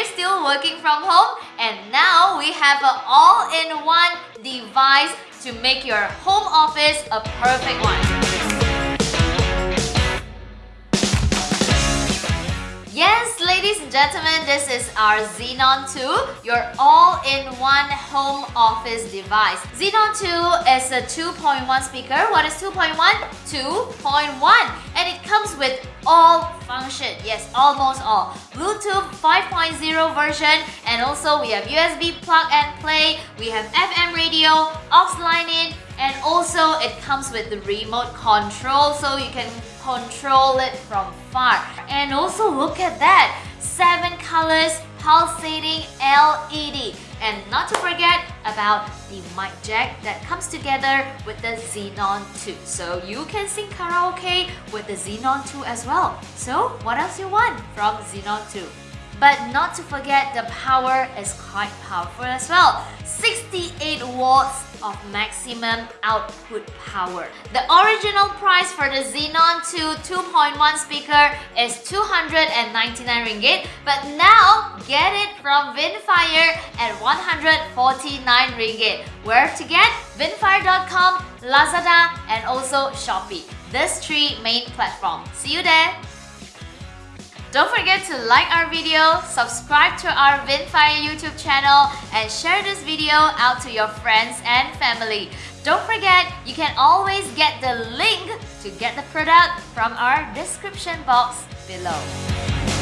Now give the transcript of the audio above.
you still working from home? And now we have an all-in-one device to make your home office a perfect one. Yes, ladies and gentlemen, this is our Xenon 2, your all-in-one home office device. Xenon 2 is a 2.1 speaker. What is 2.1? 2.1. Comes with all function. Yes, almost all. Bluetooth 5.0 version and also we have USB plug and play, we have FM radio, aux line in, and also it comes with the remote control so you can control it from far. And also look at that, 7 colors pulsating LED. And not to forget about the mic jack that comes together with the Xenon 2. So you can sing karaoke with the Xenon 2 as well. So what else you want from Xenon 2? But not to forget the power is quite powerful as well. 68 watts of maximum output power. The original price for the Xenon 2 2.1 speaker is 299 ringgit, but now get it from Vinnfier at 149 ringgit. Where to get? Vinnfier.com, Lazada, and also Shopee. These three main platforms. See you there! Don't forget to like our video, subscribe to our Vinnfier YouTube channel, and share this video out to your friends and family. Don't forget, you can always get the link to get the product from our description box below.